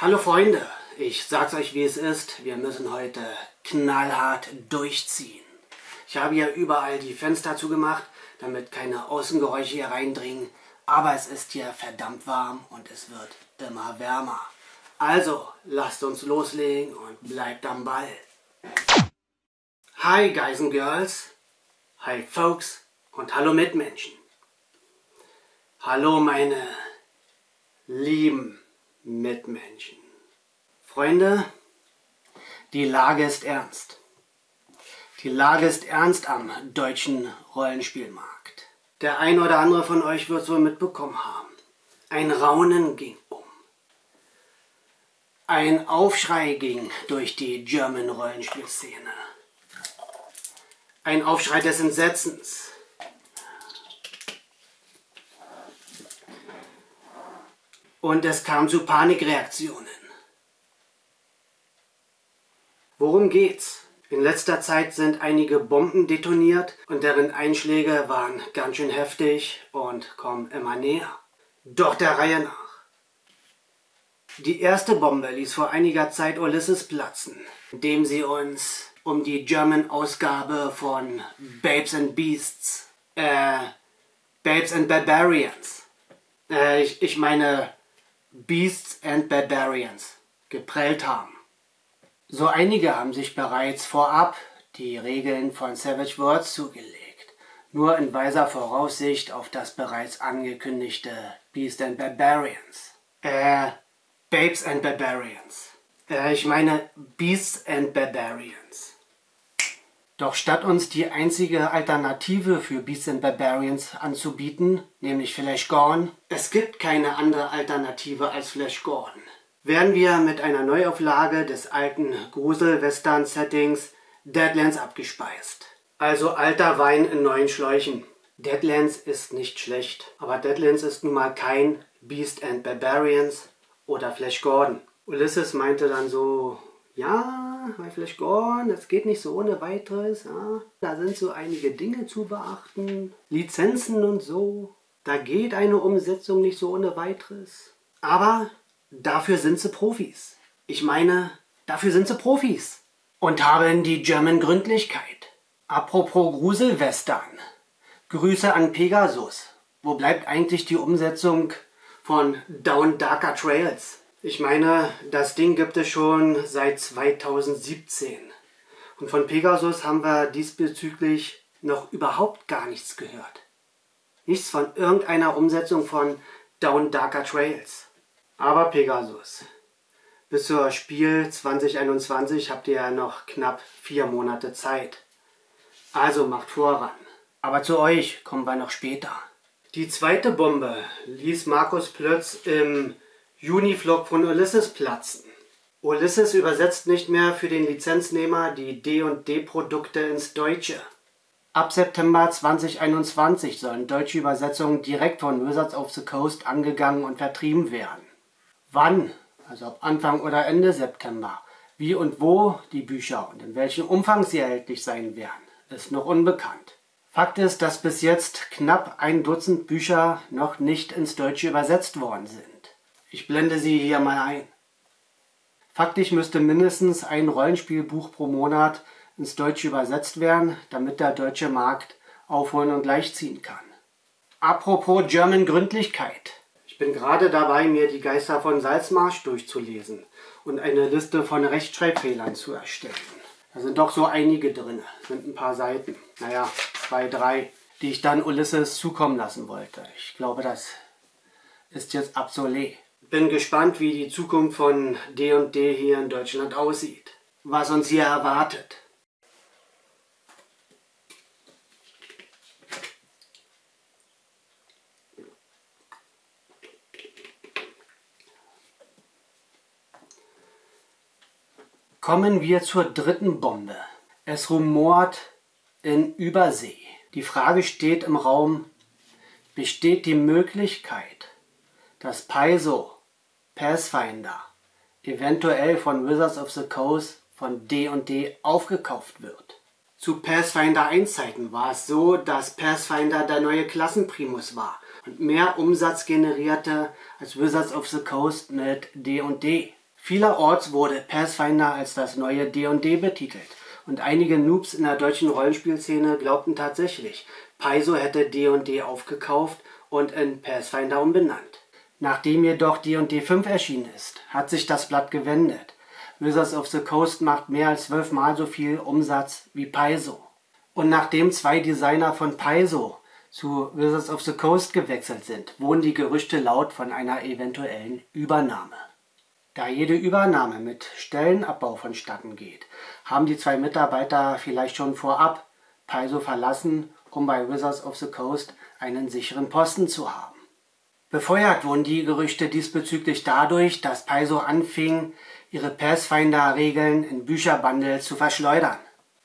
Hallo Freunde, ich sag's euch wie es ist, wir müssen heute knallhart durchziehen. Ich habe hier überall die Fenster zugemacht, damit keine Außengeräusche hier reindringen, aber es ist hier verdammt warm und es wird immer wärmer. Also, lasst uns loslegen und bleibt am Ball. Hi Guys and Girls, hi Folks und hallo Mitmenschen. Hallo meine lieben Mitmenschen. Freunde, die Lage ist ernst. Die Lage ist ernst am deutschen Rollenspielmarkt. Der ein oder andere von euch wird es wohl mitbekommen haben. Ein Raunen ging um. Ein Aufschrei ging durch die German Rollenspielszene. Ein Aufschrei des Entsetzens. Und es kam zu Panikreaktionen. Worum geht's? In letzter Zeit sind einige Bomben detoniert und deren Einschläge waren ganz schön heftig und kommen immer näher. Doch der Reihe nach. Die erste Bombe ließ vor einiger Zeit Ulysses platzen, indem sie uns um die German-Ausgabe von Babes and Beasts, äh, Babes and Barbarians, äh, ich, ich meine Beasts and Barbarians geprellt haben. So einige haben sich bereits vorab die Regeln von Savage Worlds zugelegt, nur in weiser Voraussicht auf das bereits angekündigte Beasts and Barbarians. Äh, Babes and Barbarians. Äh, ich meine Beasts and Barbarians. Doch statt uns die einzige Alternative für Beasts and Barbarians anzubieten, nämlich Flash Gordon, es gibt keine andere Alternative als Flash Gordon, werden wir mit einer Neuauflage des alten Grusel-Western-Settings Deadlands abgespeist. Also alter Wein in neuen Schläuchen. Deadlands ist nicht schlecht, aber Deadlands ist nun mal kein Beast and Barbarians oder Flash Gordon. Ulysses meinte dann so, ja, bei Flash Gordon, das geht nicht so ohne weiteres. Ja. Da sind so einige Dinge zu beachten, Lizenzen und so. Da geht eine Umsetzung nicht so ohne weiteres. Aber dafür sind sie Profis. Ich meine, dafür sind sie Profis. Und haben die German Gründlichkeit. Apropos Gruselwestern. Grüße an Pegasus. Wo bleibt eigentlich die Umsetzung von Down Darker Trails? Ich meine, das Ding gibt es schon seit 2017. Und von Pegasus haben wir diesbezüglich noch überhaupt gar nichts gehört. Nichts von irgendeiner Umsetzung von Down Darker Trails. Aber Pegasus, bis zur Spiel 2021 habt ihr ja noch knapp vier Monate Zeit. Also macht voran. Aber zu euch kommen wir noch später. Die zweite Bombe ließ Markus Plötz im Uniflog von Ulysses platzen. Ulysses übersetzt nicht mehr für den Lizenznehmer die D&D-Produkte ins Deutsche. Ab September 2021 sollen deutsche Übersetzungen direkt von Wizards of the Coast angegangen und vertrieben werden. Wann, also ab Anfang oder Ende September, wie und wo die Bücher und in welchem Umfang sie erhältlich sein werden, ist noch unbekannt. Fakt ist, dass bis jetzt knapp ein Dutzend Bücher noch nicht ins Deutsche übersetzt worden sind. Ich blende sie hier mal ein. Faktisch müsste mindestens ein Rollenspielbuch pro Monat ins Deutsche übersetzt werden, damit der deutsche Markt aufholen und gleichziehen kann. Apropos German Gründlichkeit. Ich bin gerade dabei, mir die Geister von Salzmarsch durchzulesen und eine Liste von Rechtschreibfehlern zu erstellen. Da sind doch so einige drin, sind ein paar Seiten. Naja, zwei, drei, die ich dann Ulysses zukommen lassen wollte. Ich glaube, das ist jetzt obsolet. Bin gespannt, wie die Zukunft von D&D hier in Deutschland aussieht. Was uns hier erwartet. Kommen wir zur dritten Bombe. Es rumort in Übersee. Die Frage steht im Raum, besteht die Möglichkeit, dass Paizo Pathfinder eventuell von Wizards of the Coast von D&D aufgekauft wird. Zu Pathfinder 1 Zeiten war es so, dass Pathfinder der neue Klassenprimus war und mehr Umsatz generierte als Wizards of the Coast mit D&D. Vielerorts wurde Pathfinder als das neue D&D betitelt und einige Noobs in der deutschen Rollenspielszene glaubten tatsächlich, Paizo hätte D&D aufgekauft und in Pathfinder umbenannt. Nachdem jedoch D&D 5 erschienen ist, hat sich das Blatt gewendet. Wizards of the Coast macht mehr als zwölfmal so viel Umsatz wie Paizo. Und nachdem zwei Designer von Paizo zu Wizards of the Coast gewechselt sind, wohnen die Gerüchte laut von einer eventuellen Übernahme. Da jede Übernahme mit Stellenabbau vonstatten geht, haben die zwei Mitarbeiter vielleicht schon vorab Paizo verlassen, um bei Wizards of the Coast einen sicheren Posten zu haben. Befeuert wurden die Gerüchte diesbezüglich dadurch, dass Paizo anfing, ihre Pathfinder-Regeln in Bücherbundles zu verschleudern.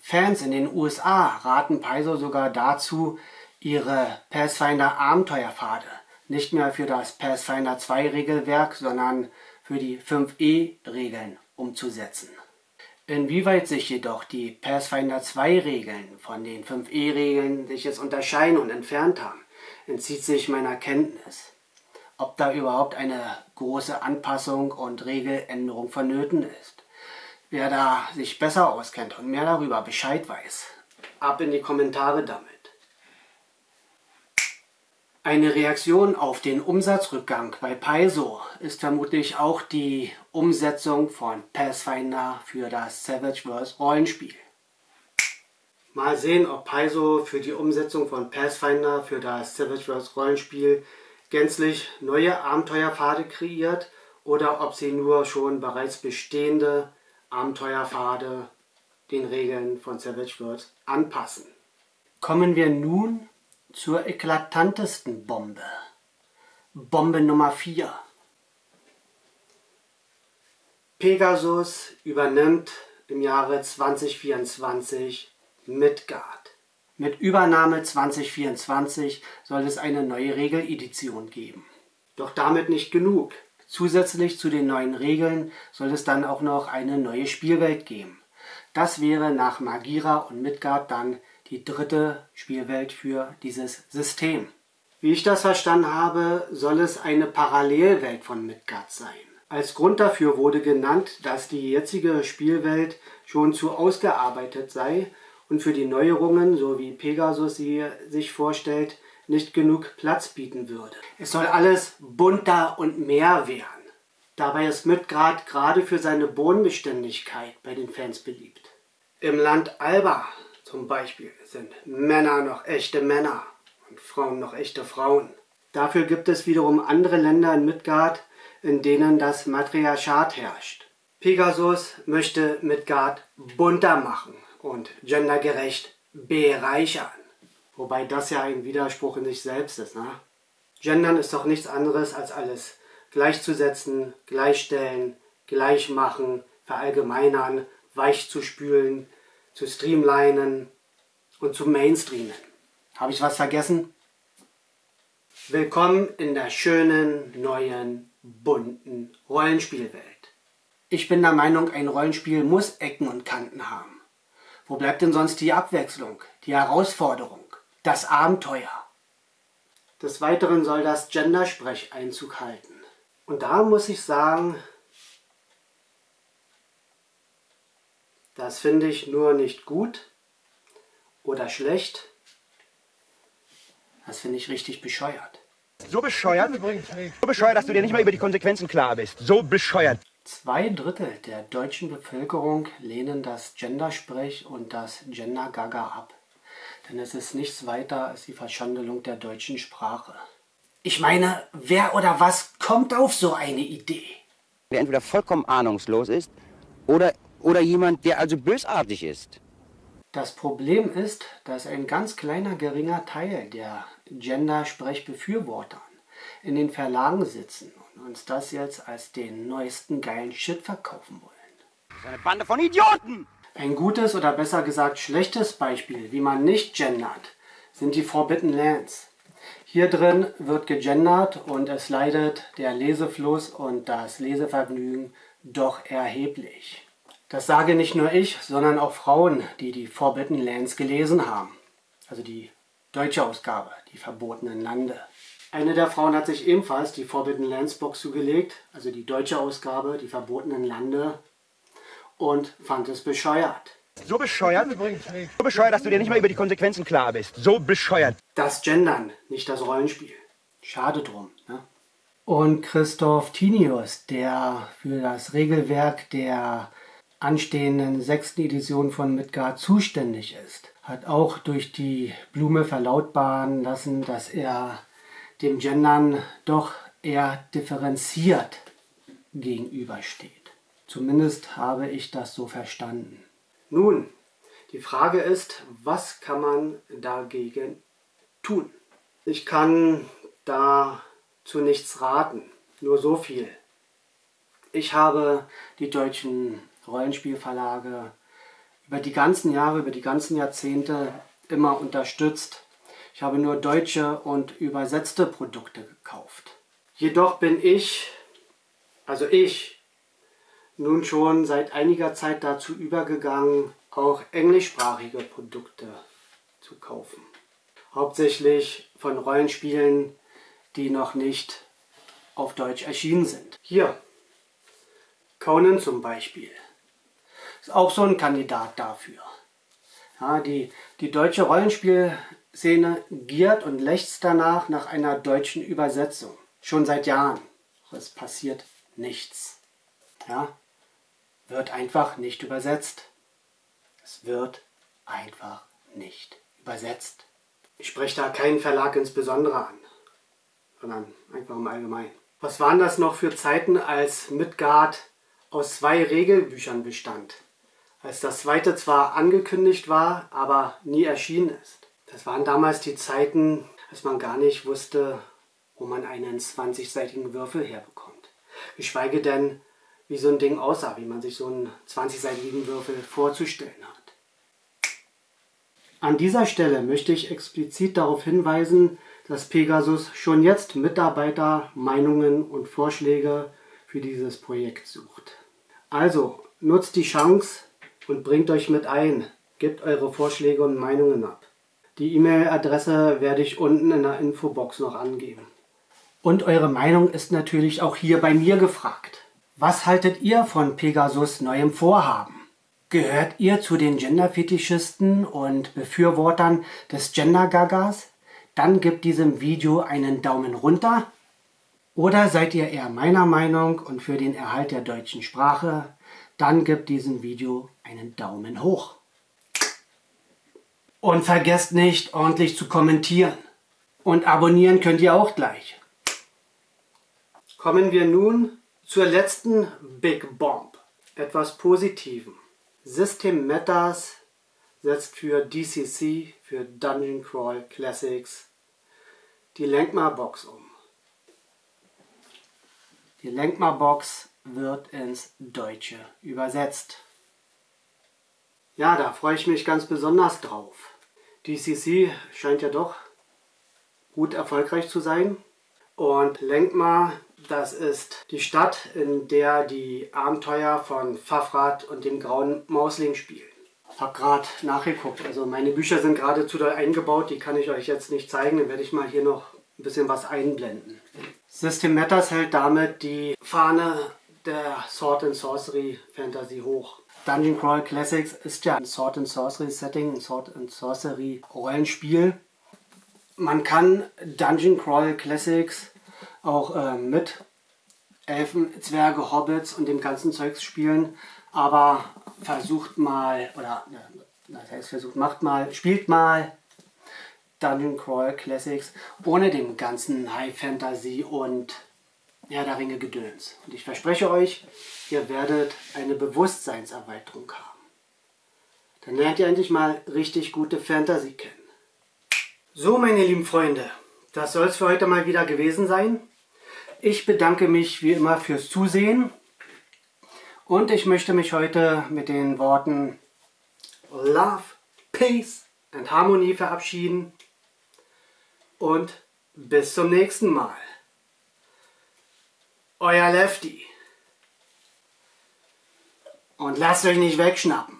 Fans in den USA raten Paizo sogar dazu, ihre Pathfinder-Abenteuerpfade nicht mehr für das Pathfinder 2 Regelwerk, sondern für die 5e-Regeln umzusetzen. Inwieweit sich jedoch die Pathfinder 2-Regeln von den 5e-Regeln sich jetzt unterscheiden und entfernt haben, entzieht sich meiner Kenntnis. Ob da überhaupt eine große Anpassung und Regeländerung vonnöten ist. Wer da sich besser auskennt und mehr darüber Bescheid weiß, ab in die Kommentare damit. Eine Reaktion auf den Umsatzrückgang bei Paizo ist vermutlich auch die Umsetzung von Pathfinder für das Savage Worlds Rollenspiel. Mal sehen, ob Paizo für die Umsetzung von Pathfinder für das Savage Worlds Rollenspiel gänzlich neue Abenteuerpfade kreiert oder ob sie nur schon bereits bestehende Abenteuerpfade den Regeln von Savage Worlds anpassen. Kommen wir nun zur eklatantesten Bombe. Bombe Nummer 4. Pegasus übernimmt im Jahre 2024 Midgard. Mit Übernahme 2024 soll es eine neue Regeledition geben. Doch damit nicht genug. Zusätzlich zu den neuen Regeln soll es dann auch noch eine neue Spielwelt geben. Das wäre nach Magira und Midgard dann die dritte Spielwelt für dieses System. Wie ich das verstanden habe, soll es eine Parallelwelt von Midgard sein. Als Grund dafür wurde genannt, dass die jetzige Spielwelt schon zu ausgearbeitet sei und für die Neuerungen, so wie Pegasus sie sich vorstellt, nicht genug Platz bieten würde. Es soll alles bunter und mehr werden. Dabei ist Midgard gerade für seine Bodenbeständigkeit bei den Fans beliebt. Im Land Alba zum Beispiel sind Männer noch echte Männer und Frauen noch echte Frauen. Dafür gibt es wiederum andere Länder in Midgard, in denen das Matriarchat herrscht. Pegasus möchte Midgard bunter machen und gendergerecht bereichern. Wobei das ja ein Widerspruch in sich selbst ist. Ne? Gendern ist doch nichts anderes als alles gleichzusetzen, gleichstellen, gleichmachen, verallgemeinern, weich zu spülen, zu streamlinen und zu mainstreamen. Habe ich was vergessen? Willkommen in der schönen, neuen, bunten Rollenspielwelt. Ich bin der Meinung, ein Rollenspiel muss Ecken und Kanten haben. Wo bleibt denn sonst die Abwechslung, die Herausforderung, das Abenteuer? Des Weiteren soll das Gendersprech Einzug halten. Und da muss ich sagen, Das finde ich nur nicht gut oder schlecht. Das finde ich richtig bescheuert. So bescheuert, so bescheuert, dass du dir nicht mal über die Konsequenzen klar bist. So bescheuert. Zwei Drittel der deutschen Bevölkerung lehnen das Gendersprech und das Gender-Gaga ab. Denn es ist nichts weiter als die Verschandelung der deutschen Sprache. Ich meine, wer oder was kommt auf so eine Idee? Der entweder vollkommen ahnungslos ist oder oder jemand, der also bösartig ist. Das Problem ist, dass ein ganz kleiner geringer Teil der Gender-Sprechbefürwortern in den Verlagen sitzen uns das jetzt als den neuesten geilen Shit verkaufen wollen. Das ist eine Bande von Idioten! Ein gutes oder besser gesagt schlechtes Beispiel, wie man nicht gendert, sind die Forbidden Lands. Hier drin wird gegendert und es leidet der Lesefluss und das Lesevergnügen doch erheblich. Das sage nicht nur ich, sondern auch Frauen, die die Forbidden Lands gelesen haben. Also die deutsche Ausgabe, die verbotenen Lande. Eine der Frauen hat sich ebenfalls die Forbidden Lands Box zugelegt, also die deutsche Ausgabe, die verbotenen Lande, und fand es bescheuert. So bescheuert? So bescheuert, dass du dir nicht mal über die Konsequenzen klar bist. So bescheuert. Das Gendern, nicht das Rollenspiel. Schade drum. Ne? Und Christoph Tinius, der für das Regelwerk der anstehenden sechsten Edition von Midgard zuständig ist, hat auch durch die Blume verlautbaren lassen, dass er dem Gendern doch eher differenziert gegenübersteht. Zumindest habe ich das so verstanden. Nun, die Frage ist, was kann man dagegen tun? Ich kann dazu nichts raten, nur so viel. Ich habe die deutschen Rollenspielverlage über die ganzen Jahre, über die ganzen Jahrzehnte immer unterstützt. Ich habe nur deutsche und übersetzte Produkte gekauft. Jedoch bin ich, also ich, nun schon seit einiger Zeit dazu übergegangen, auch englischsprachige Produkte zu kaufen. Hauptsächlich von Rollenspielen, die noch nicht auf Deutsch erschienen sind. Hier, Conan zum Beispiel. Ist auch so ein Kandidat dafür. Ja, die, die deutsche Rollenspielszene giert und lechzt danach nach einer deutschen Übersetzung. Schon seit Jahren. Es passiert nichts. Ja, wird einfach nicht übersetzt. Es wird einfach nicht übersetzt. Ich spreche da keinen Verlag insbesondere an, sondern einfach im Allgemeinen. Was waren das noch für Zeiten, als Midgard aus zwei Regelbüchern bestand? Als das zweite zwar angekündigt war, aber nie erschienen ist. Das waren damals die Zeiten, als man gar nicht wusste, wo man einen 20-seitigen Würfel herbekommt. Geschweige denn, wie so ein Ding aussah, wie man sich so einen 20-seitigen Würfel vorzustellen hat. An dieser Stelle möchte ich explizit darauf hinweisen, dass Pegasus schon jetzt Mitarbeiter, Meinungen und Vorschläge für dieses Projekt sucht. Also nutzt die Chance und bringt euch mit ein. Gebt eure Vorschläge und Meinungen ab. Die E-Mail-Adresse werde ich unten in der Infobox noch angeben. Und eure Meinung ist natürlich auch hier bei mir gefragt. Was haltet ihr von Pegasus neuem Vorhaben? Gehört ihr zu den Gender-Fetischisten und Befürwortern des Gender-Gagas? Dann gebt diesem Video einen Daumen runter. Oder seid ihr eher meiner Meinung und für den Erhalt der deutschen Sprache? Dann gebt diesem Video einen Daumen hoch. Und vergesst nicht, ordentlich zu kommentieren. Und abonnieren könnt ihr auch gleich. Kommen wir nun zur letzten Big Bomb. Etwas Positivem. System Metas setzt für DCC, für Dungeon Crawl Classics, die Lenkma-Box um. Die Lenkma-Box wird ins Deutsche übersetzt. Ja, da freue ich mich ganz besonders drauf. DCC scheint ja doch gut erfolgreich zu sein. Und Lenkma das ist die Stadt, in der die Abenteuer von Fafrat und dem grauen Mausling spielen. Ich habe gerade nachgeguckt, also meine Bücher sind gerade zu doll eingebaut, die kann ich euch jetzt nicht zeigen, dann werde ich mal hier noch ein bisschen was einblenden. System Matters hält damit die Fahne der Sword and Sorcery Fantasy hoch. Dungeon Crawl Classics ist ja ein Sword and Sorcery Setting, ein Sword and Sorcery Rollenspiel. Man kann Dungeon Crawl Classics auch äh, mit Elfen, Zwerge, Hobbits und dem ganzen Zeugs spielen, aber versucht mal, oder das heißt versucht, macht mal, spielt mal Dungeon Crawl Classics ohne dem ganzen High Fantasy und ja, der Ringe Gedöns. Und ich verspreche euch, ihr werdet eine Bewusstseinserweiterung haben. Dann lernt ihr endlich mal richtig gute Fantasy kennen. So, meine lieben Freunde, das soll es für heute mal wieder gewesen sein. Ich bedanke mich wie immer fürs Zusehen und ich möchte mich heute mit den Worten Love, Peace and Harmonie verabschieden und bis zum nächsten Mal. Euer Lefty. Und lasst euch nicht wegschnappen.